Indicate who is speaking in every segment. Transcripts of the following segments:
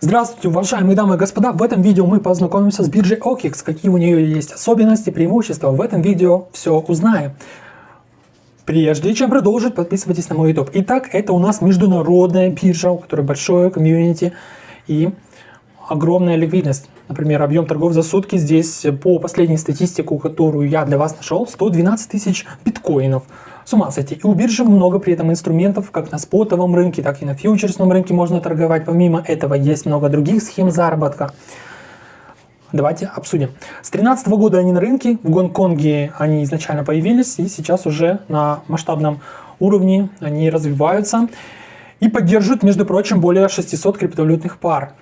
Speaker 1: Здравствуйте, уважаемые дамы и господа! В этом видео мы познакомимся с биржей OKEX, какие у нее есть особенности, преимущества. В этом видео все узнаем. Прежде чем продолжить, подписывайтесь на мой YouTube. Итак, это у нас международная биржа, у которой большое комьюнити и огромная ликвидность. Например, объем торгов за сутки здесь по последней статистике, которую я для вас нашел, 112 тысяч биткоинов. С ума сойти. И у биржи много при этом инструментов, как на спотовом рынке, так и на фьючерсном рынке можно торговать. Помимо этого есть много других схем заработка. Давайте обсудим. С 2013 года они на рынке, в Гонконге они изначально появились, и сейчас уже на масштабном уровне они развиваются и поддерживают, между прочим, более 600 криптовалютных пар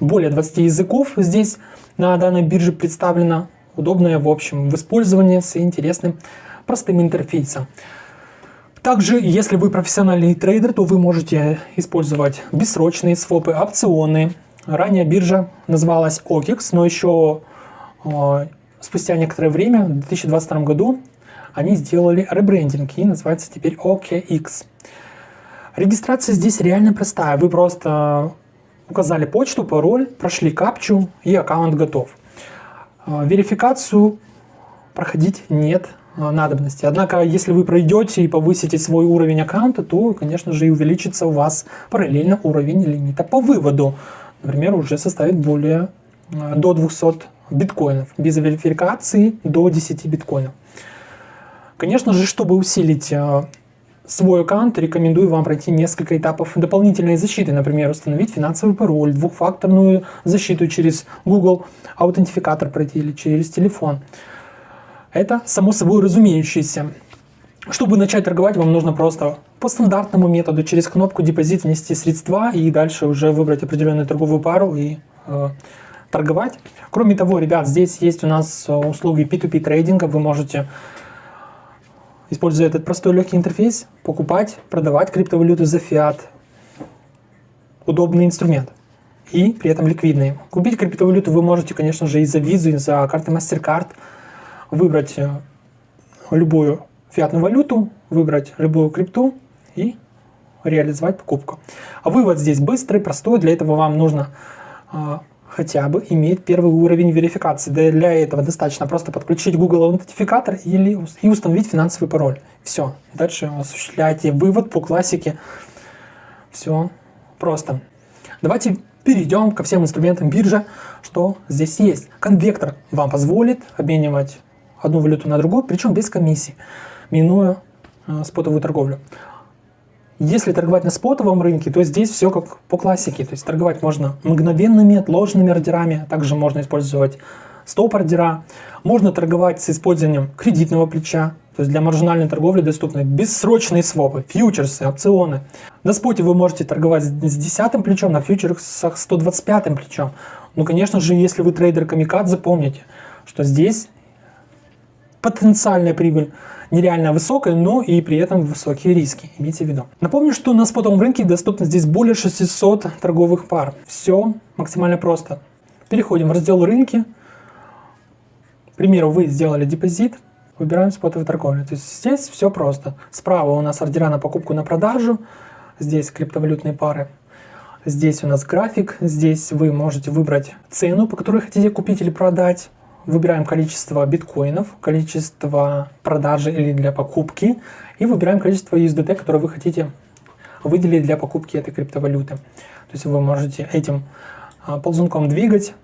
Speaker 1: более 20 языков здесь на данной бирже представлено. Удобное, в общем, в использовании с интересным простым интерфейсом. Также, если вы профессиональный трейдер, то вы можете использовать бессрочные свопы, опционы. Ранее биржа называлась OKEX, но еще э, спустя некоторое время, в 2022 году, они сделали ребрендинг и называется теперь OKX. Регистрация здесь реально простая. Вы просто указали почту, пароль, прошли капчу и аккаунт готов. А, верификацию проходить нет надобности. Однако, если вы пройдете и повысите свой уровень аккаунта, то, конечно же, и увеличится у вас параллельно уровень лимита по выводу. Например, уже составит более а, до 200 биткоинов. Без верификации до 10 биткоинов. Конечно же, чтобы усилить свой аккаунт, рекомендую вам пройти несколько этапов дополнительной защиты. Например, установить финансовый пароль, двухфакторную защиту через Google аутентификатор пройти или через телефон. Это само собой разумеющееся. Чтобы начать торговать, вам нужно просто по стандартному методу через кнопку депозит внести средства и дальше уже выбрать определенную торговую пару и э, торговать. Кроме того, ребят, здесь есть у нас э, услуги P2P трейдинга. Вы можете используя этот простой легкий интерфейс, покупать, продавать криптовалюту за фиат. Удобный инструмент. И при этом ликвидный. Купить криптовалюту вы можете, конечно же, и за визу, и за карты MasterCard. Выбрать э, любую фиатную валюту, выбрать любую крипту и реализовать покупку. А вывод здесь быстрый, простой. Для этого вам нужно а, хотя бы иметь первый уровень верификации. Для этого достаточно просто подключить Google аутентификатор или, и установить финансовый пароль. Все. Дальше осуществляйте вывод по классике. Все просто. Давайте перейдем ко всем инструментам биржи, что здесь есть. Конвектор вам позволит обменивать одну валюту на другую, причем без комиссии, минуя э, спотовую торговлю. Если торговать на спотовом рынке, то здесь все как по классике. То есть торговать можно мгновенными отложенными ордерами, также можно использовать стоп-ордера. Можно торговать с использованием кредитного плеча, то есть для маржинальной торговли доступны бессрочные свопы, фьючерсы, опционы. На споте вы можете торговать с 10 плечом, на фьючерсах 125 плечом. Ну, конечно же, если вы трейдер камикадзе, запомните, что здесь потенциальная прибыль нереально высокая, но и при этом высокие риски, имейте в виду. Напомню, что на спотовом рынке доступно здесь более 600 торговых пар. Все максимально просто. Переходим в раздел рынки. К примеру, вы сделали депозит, выбираем спотовую торговлю. То есть здесь все просто. Справа у нас ордера на покупку, на продажу, здесь криптовалютные пары. Здесь у нас график, здесь вы можете выбрать цену, по которой хотите купить или продать выбираем количество биткоинов, количество продажи или для покупки, и выбираем количество USDT, которое вы хотите выделить для покупки этой криптовалюты. То есть вы можете этим а, ползунком двигать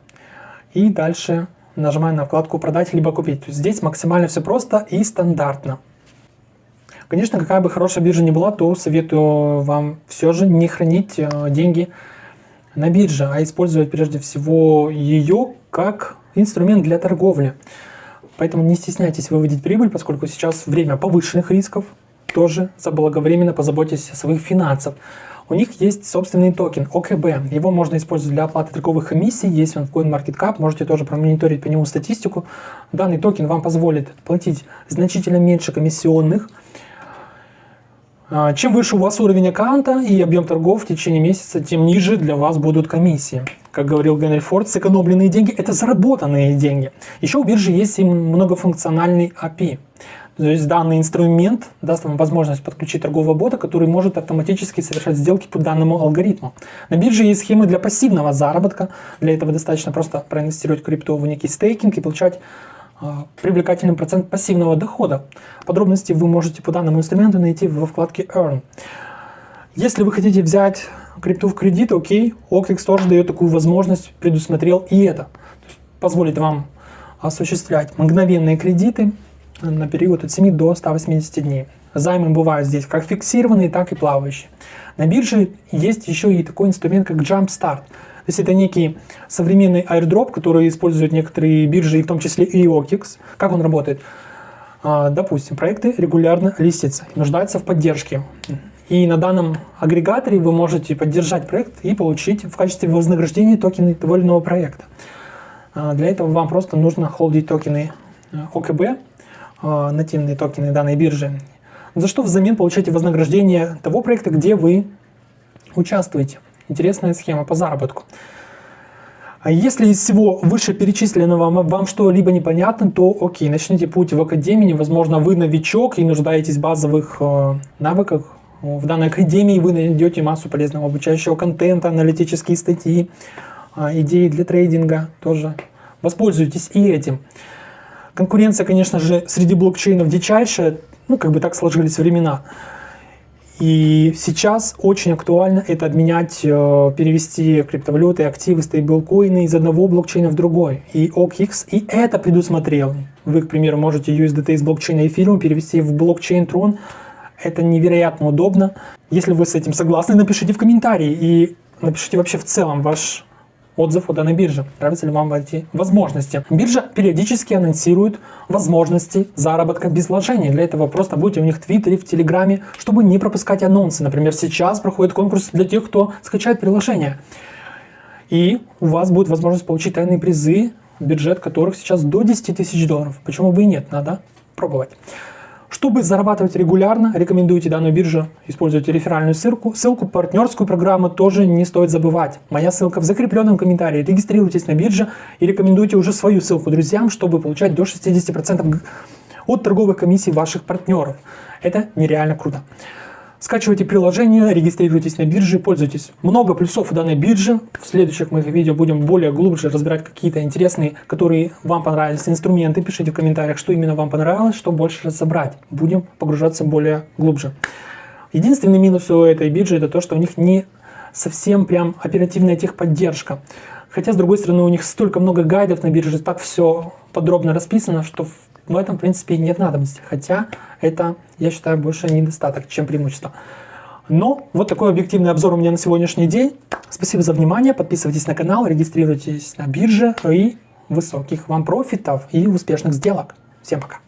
Speaker 1: и дальше нажимая на вкладку «Продать» либо «Купить». То есть здесь максимально все просто и стандартно. Конечно, какая бы хорошая биржа ни была, то советую вам все же не хранить а, деньги на бирже, а использовать прежде всего ее как инструмент для торговли. Поэтому не стесняйтесь выводить прибыль, поскольку сейчас время повышенных рисков. Тоже заблаговременно позаботьтесь о своих финансах. У них есть собственный токен OKB. Его можно использовать для оплаты торговых комиссий. Есть он в CoinMarketCap. Можете тоже промониторить по нему статистику. Данный токен вам позволит платить значительно меньше комиссионных. А, чем выше у вас уровень аккаунта и объем торгов в течение месяца, тем ниже для вас будут комиссии. Как говорил Генри Форд, сэкономленные деньги – это заработанные деньги. Еще у биржи есть и многофункциональный API. То есть данный инструмент даст вам возможность подключить торгового бота, который может автоматически совершать сделки по данному алгоритму. На бирже есть схемы для пассивного заработка. Для этого достаточно просто проинвестировать крипту в некий стейкинг и получать привлекательный процент пассивного дохода. Подробности вы можете по данному инструменту найти во вкладке Earn. Если вы хотите взять крипту в кредит, окей, OKX тоже дает такую возможность, предусмотрел и это. Позволит вам осуществлять мгновенные кредиты на период от 7 до 180 дней. Займы бывают здесь как фиксированные, так и плавающие. На бирже есть еще и такой инструмент, как Jumpstart. То есть это некий современный airdrop, который используют некоторые биржи, в том числе и OKX. Как он работает? А, допустим, проекты регулярно листятся нуждаются в поддержке. И на данном агрегаторе вы можете поддержать проект и получить в качестве вознаграждения токены того или иного проекта. А, для этого вам просто нужно холдить токены э, ОКБ, а, нативные токены данной биржи, за что взамен получаете вознаграждение того проекта, где вы участвуете. Интересная схема по заработку. А если из всего вышеперечисленного вам, что-либо непонятно, то окей, начните путь в академии. Возможно, вы новичок и нуждаетесь в базовых э, навыках в данной академии вы найдете массу полезного обучающего контента, аналитические статьи, а, идеи для трейдинга тоже. Воспользуйтесь и этим. Конкуренция, конечно же, среди блокчейнов дичайшая, ну, как бы так сложились времена. И сейчас очень актуально это обменять, э, перевести криптовалюты, активы, стейблкоины из одного блокчейна в другой. И OKX и это предусмотрел. Вы, к примеру, можете USDT из блокчейна эфириум перевести в блокчейн Tron, это невероятно удобно. Если вы с этим согласны, напишите в комментарии и напишите вообще в целом ваш отзыв о данной бирже. Нравятся ли вам эти возможности? Биржа периодически анонсирует возможности заработка без вложений. Для этого просто будьте у них в Твиттере, в Телеграме, чтобы не пропускать анонсы. Например, сейчас проходит конкурс для тех, кто скачает приложение. И у вас будет возможность получить тайные призы, бюджет которых сейчас до 10 тысяч долларов. Почему бы и нет? Надо пробовать. Чтобы зарабатывать регулярно, рекомендуйте данную биржу, используйте реферальную ссылку. Ссылку партнерскую программу тоже не стоит забывать. Моя ссылка в закрепленном комментарии. Регистрируйтесь на бирже и рекомендуйте уже свою ссылку друзьям, чтобы получать до 60% от торговых комиссий ваших партнеров. Это нереально круто. Скачивайте приложение, регистрируйтесь на бирже, пользуйтесь. Много плюсов у данной биржи. В следующих моих видео будем более глубже разбирать какие-то интересные, которые вам понравились инструменты. Пишите в комментариях, что именно вам понравилось, что больше разобрать. Будем погружаться более глубже. Единственный минус у этой биржи это то, что у них не совсем прям оперативная техподдержка. Хотя, с другой стороны, у них столько много гайдов на бирже, так все подробно расписано, что в этом, в принципе, нет надобности. Хотя это, я считаю, больше недостаток, чем преимущество. Но вот такой объективный обзор у меня на сегодняшний день. Спасибо за внимание, подписывайтесь на канал, регистрируйтесь на бирже и высоких вам профитов и успешных сделок. Всем пока!